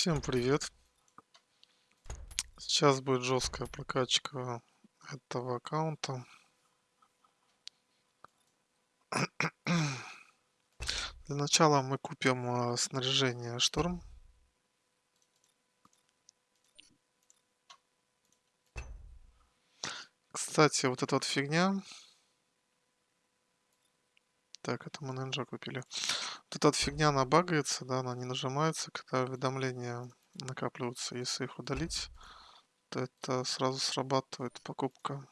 Всем привет! Сейчас будет жесткая прокачка этого аккаунта. Для начала мы купим э, снаряжение шторм. Кстати, вот эта вот фигня. Так, это мы нинджа купили. Вот эта фигня, она багается, да, она не нажимается, когда уведомления накапливаются. Если их удалить, то это сразу срабатывает покупка.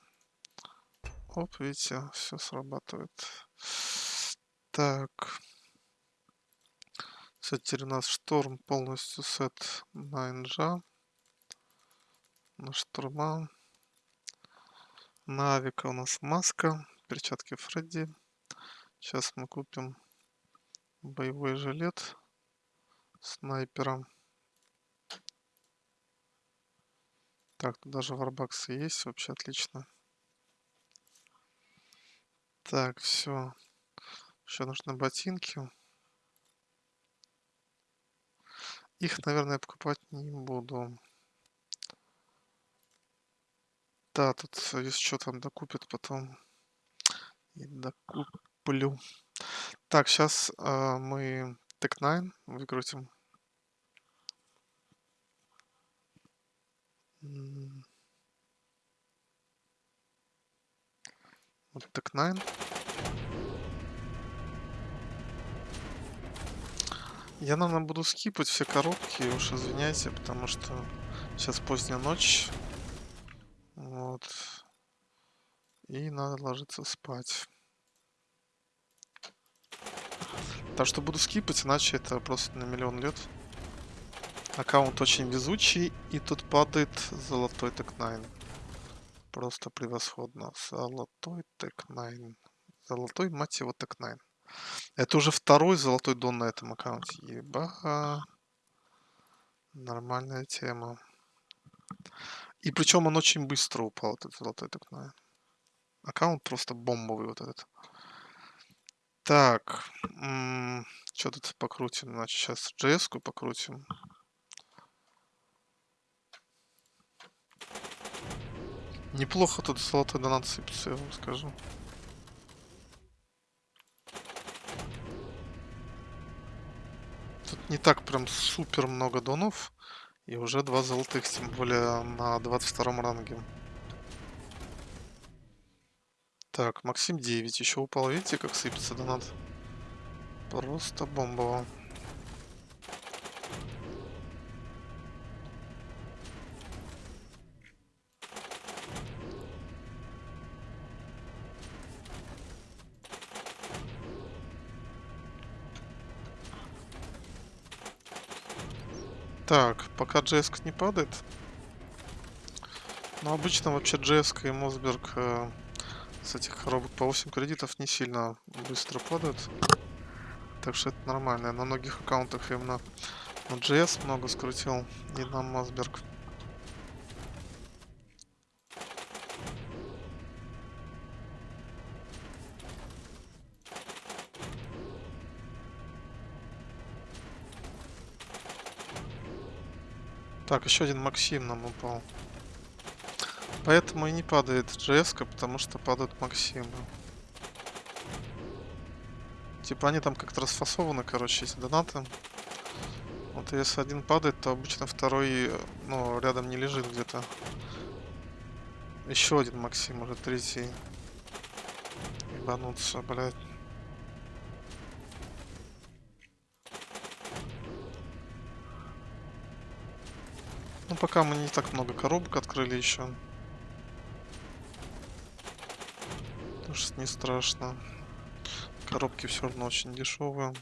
Оп, видите, все срабатывает. Так. Все, теперь у нас шторм полностью сет на инжа. На штурма. На авика у нас маска, перчатки Фредди. Сейчас мы купим боевой жилет снайпера. Так, тут даже варбаксы есть, вообще отлично. Так, все. Еще нужны ботинки. Их, наверное, покупать не буду. Да, тут если что там докупит потом. И докуплю. Так, сейчас э, а, мы Tech 9 выкрутим. Вот Tech 9. Я, наверное, буду скипать все коробки, уж извиняйте, потому что сейчас поздняя ночь. Вот. И надо ложиться спать. Так что буду скипать, иначе это просто на миллион лет. Аккаунт очень везучий, и тут падает золотой 9. Просто превосходно. Золотой 9. Золотой, мать его, 9. Это уже второй золотой дон на этом аккаунте. Еба. Нормальная тема. И причем он очень быстро упал, этот золотой 9. Аккаунт просто бомбовый вот этот. Так, что тут покрутим? Значит, сейчас JS покрутим. Неплохо тут золотой донат сыпется, я вам скажу. Тут не так прям супер много донов. И уже два золотых, тем более на 22 ранге. Так, Максим 9 еще упал. Видите, как сыпется донат? Просто бомбово. Так, пока джеск не падает. Но обычно вообще джеск и Мосберг э, с этих коробок по 8 кредитов не сильно быстро падают. Так что это нормально. На многих аккаунтах именно на GS много скрутил и на Мосберг. Так, еще один Максим нам упал. Поэтому и не падает GS, потому что падают Максимы. Типа они там как-то расфасованы, короче, эти донаты. Вот если один падает, то обычно второй, ну, рядом не лежит где-то. Еще один Максим, уже третий. Ебануться, блядь. Ну, пока мы не так много коробок открыли еще. Не страшно. Коробки все равно очень дешевые.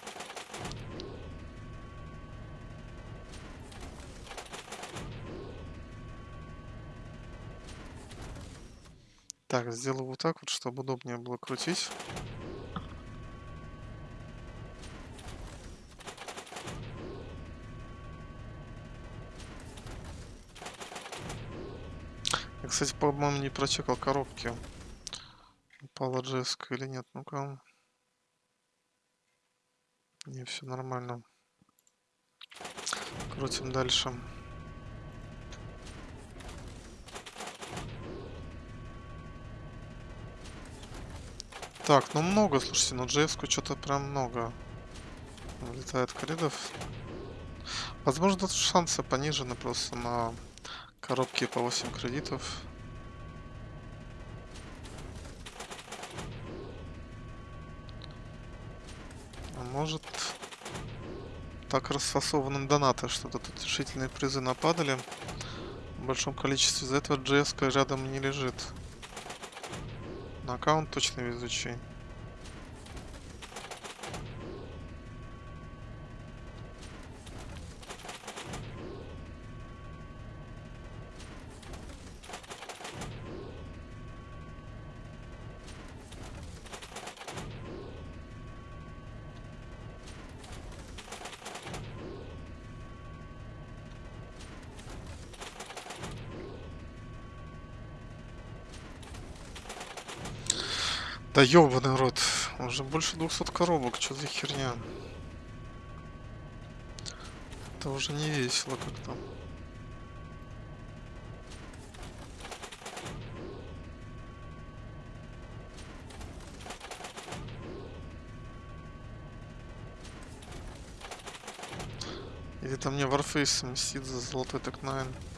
Так, сделаю вот так вот, чтобы удобнее было крутить. Кстати, по-моему, не прочекал коробки. Упала Джеска или нет? Ну-ка. Не, все нормально. Крутим дальше. Так, ну много, слушайте, на джс что-то прям много вылетает кридов. Возможно, тут шансы понижены просто на коробки по 8 кредитов. Может так расфасованы донаты, что-то тут решительные призы нападали в большом количестве. Из-за этого GS рядом не лежит. На аккаунт точно везучий. Да ёбаный рот. Уже больше 200 коробок. Что за херня? Это уже не весело как-то. Или там мне Warface мстит за золотой так 9.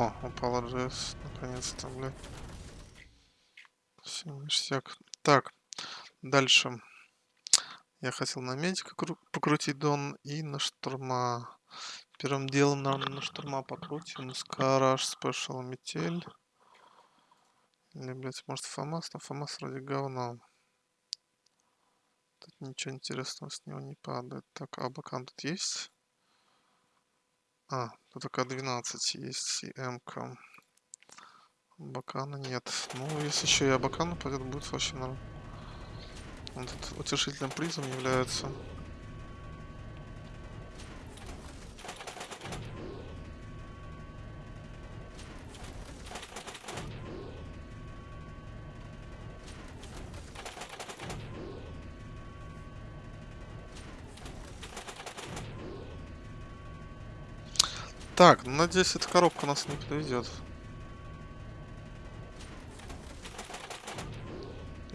О, упала GS, наконец-то, блядь. Все, ништяк. Так, дальше. Я хотел на медика покрутить дон и на штурма. Первым делом, наверное, на штурма покрутим. Скараж, спешл, метель. Или, блядь, может ФАМАС? Но ФАМАС вроде говно. Тут ничего интересного с него не падает. Так, а бакан тут есть? А, тут только 12 есть и М-ка. Бакана нет. Ну, если еще и Абакана пойдет, будет вообще нормально. Тут утешительным призом является. Так, ну, надеюсь, эта коробка нас не подведет.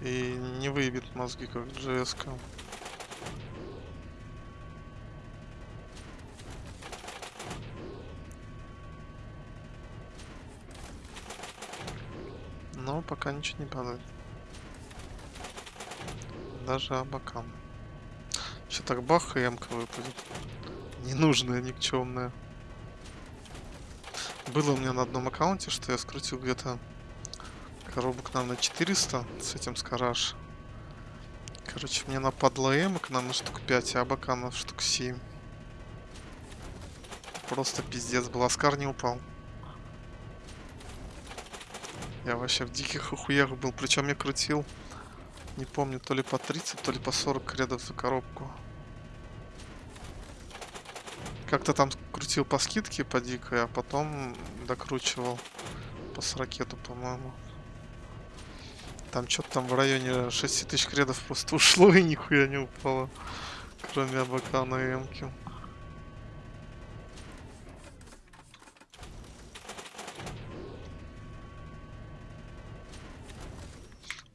И не выебет мозги, как. -ка. Но пока ничего не падает. Даже абакам. Еще так бах и эмка выпадет. Ненужная, никчемная. Было у меня на одном аккаунте, что я скрутил где-то коробок, наверное, 400 с этим скараж. Короче, мне нападло эмок, наверное, штук 5, а бакана штук 7. Просто пиздец был. Аскар не упал. Я вообще в диких охуях был. Причем я крутил, не помню, то ли по 30, то ли по 40 кредов за коробку. Как-то там крутил по скидке по дикой, а потом докручивал по 40, по-моему. Там что-то там в районе 6 тысяч кредов просто ушло и нихуя не упало. Кроме Абакана и Эмки.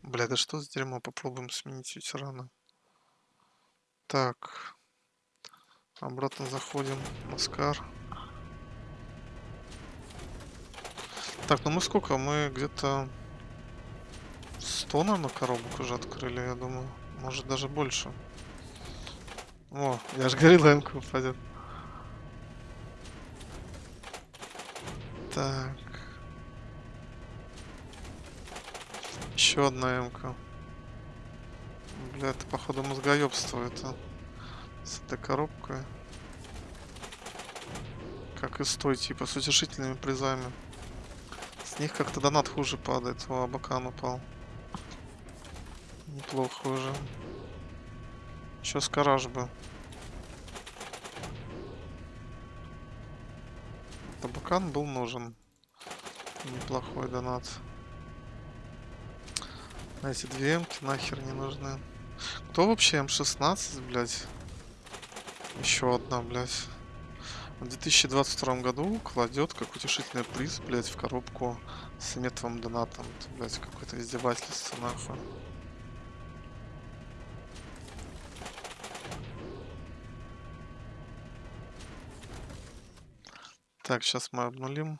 Бля, да что за дерьмо? Попробуем сменить ветерана. Так. Обратно заходим. Маскар. Так, ну мы сколько? Мы где-то 100, наверное, коробок уже открыли, я думаю. Может, даже больше. О, я же говорил, м упадет. Так. Еще одна м -ка. Бля, это походу мозгоебство это. С этой коробкой. Как и с той, типа, с утешительными призами. них как-то донат хуже падает. О, Абакан упал. Неплохо уже. Еще скараж бы. Табакан был нужен. Неплохой донат. Эти две эмки нахер не нужны. Кто вообще М16, блядь? Еще одна, блядь. В 2022 году кладет как утешительный приз, блядь, в коробку с метовым донатом. Это, блядь, какое-то издевательство, нахуй. Так, сейчас мы обнулим.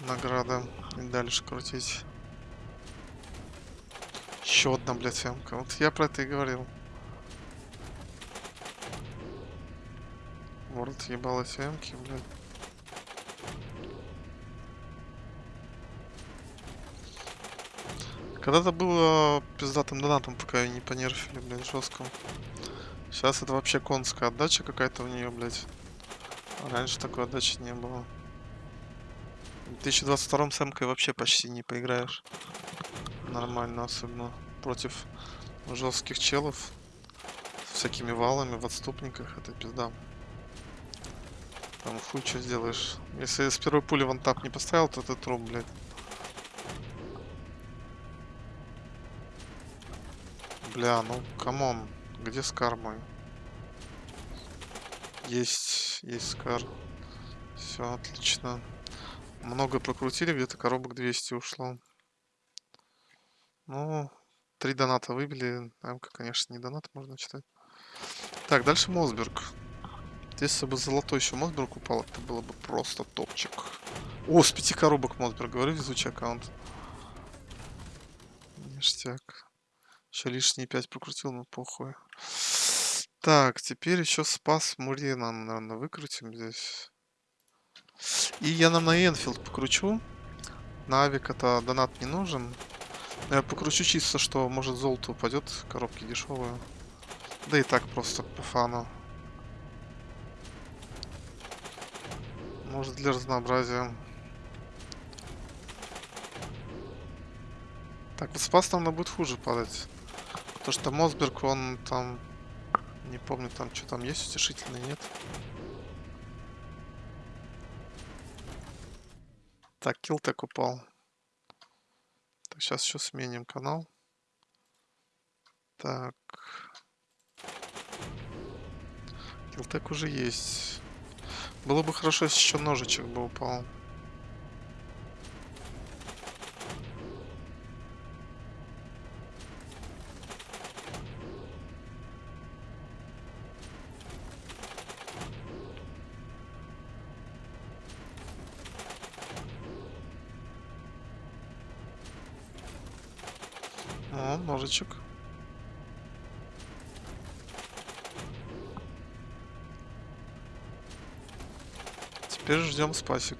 Награда. И дальше крутить. Еще одна, блядь, ямка. Вот я про это и говорил. Ворд ебалась ямки, блядь. Когда-то было пиздатым донатом, пока ее не понерфили, блядь, жестко. Сейчас это вообще конская отдача какая-то у нее, блядь. А раньше такой отдачи не было. В 2022 с эмкой вообще почти не поиграешь. Нормально, особенно против жестких челов. С всякими валами в отступниках. Это пизда. Там хуй что сделаешь. Если с первой пули вон тап не поставил, то это труп, блядь. Бля, ну come on. Где SCAR мой? Есть, есть SCAR. Все, отлично. Много прокрутили, где-то коробок 200 ушло. Ну, три доната выбили. МК, конечно, не донат, можно читать. Так, дальше Mossberg. Если бы золотой еще Mossberg упал, это было бы просто топчик. О, с пяти коробок Mossberg, говорю, везучий аккаунт. Ништяк. Еще лишние 5 прокрутил, но похуй. Так, теперь еще спас Мурина, наверное, выкрутим здесь. И я нам на Энфилд покручу. На Авик это донат не нужен. Но я покручу чисто, что может золото упадет, коробки дешевые. Да и так просто по фану. Может для разнообразия. Так, вот спас нам будет хуже падать. То, что Мосберг, он там... Не помню, там что там есть утешительный, нет? Так, Килтек упал. Так, сейчас еще сменим канал. Так. Килтек уже есть. Было бы хорошо, если еще ножичек бы упал. О, ножичек. Теперь ждем спасик.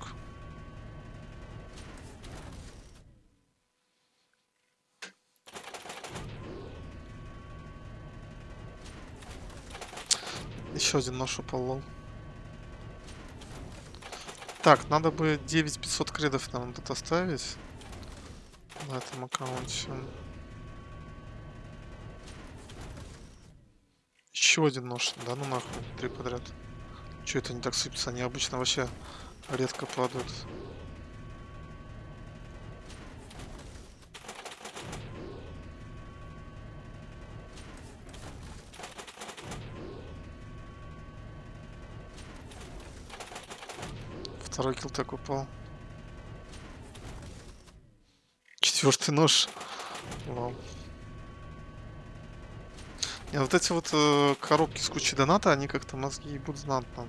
Еще один нож упал, Так, надо бы 9500 кредов нам тут оставить на этом аккаунте. Еще один нож. Да ну нахуй. Три подряд. Че это не так сыпется? Они обычно вообще редко падают. Второй килл так упал. Четвертый нож. Вау. И вот эти вот э, коробки с кучей доната, они как-то мозги ебут знатно.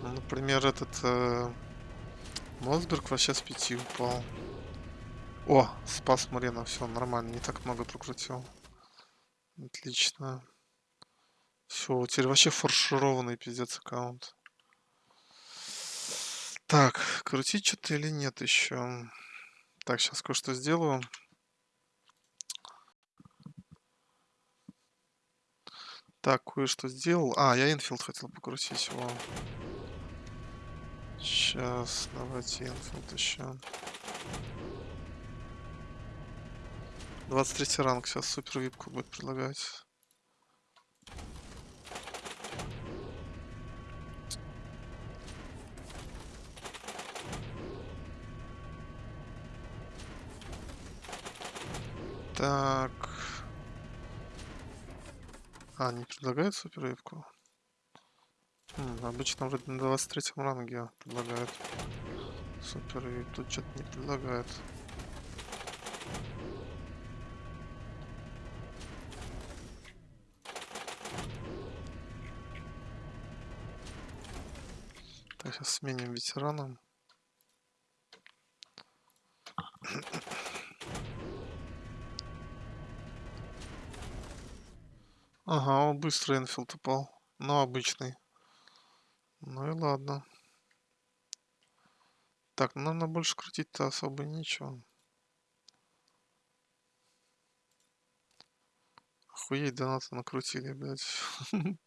Ну, например, этот э, Мосберг вообще с пяти упал. О, спас Марина, все нормально, не так много прокрутил. Отлично. Все, теперь вообще фаршированный пиздец аккаунт. Так, крутить что-то или нет еще? Так, сейчас кое-что сделаю. Так, кое-что сделал. А, я инфилд хотел покрутить его. Сейчас, давайте инфилд еще. 23 ранг, сейчас супер випку будет предлагать. Так. А, не предлагает супер випку? М, обычно вроде на 23 ранге предлагают супер вип. Тут что-то не предлагает. Так, сейчас сменим ветераном. Ага, он быстро Энфилд упал. Но обычный. Ну и ладно. Так, ну, наверное, больше крутить-то особо нечего. Охуеть, донаты накрутили, блядь.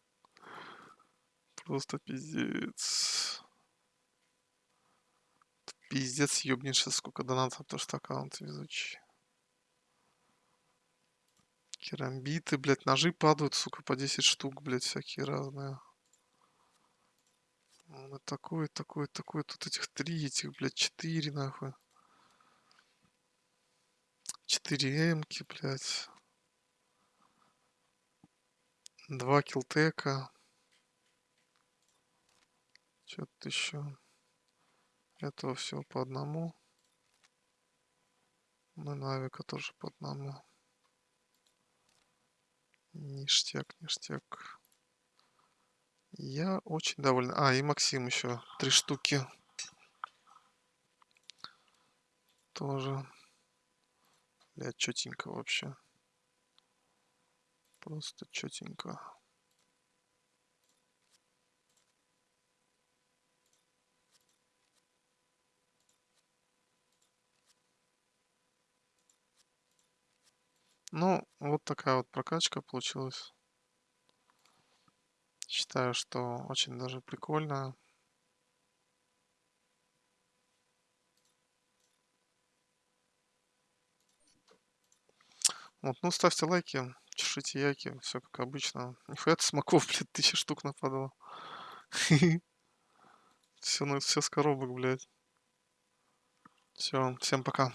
Просто пиздец. Пиздец, ёбнешь, сколько донатов, потому что аккаунт везучий. Керамбиты, блядь, ножи падают, сука, по 10 штук, блядь, всякие разные. Ну, такой, такой, такой. Тут этих три, этих, блядь, четыре, нахуй. Четыре эмки, блядь. Два килтека. Что-то еще. Этого всего по одному. Ну, Навика тоже по одному. Ништяк, ништяк. Я очень доволен. А, и Максим еще. Три штуки. Тоже. Бля, четенько вообще. Просто четенько. Ну, вот такая вот прокачка получилась. Считаю, что очень даже прикольно. Вот, ну ставьте лайки, чешите яйки, все как обычно. Нихуя ты смоков, блядь, тысяча штук нападало. Все, ну, все с коробок, блядь. Все, всем пока.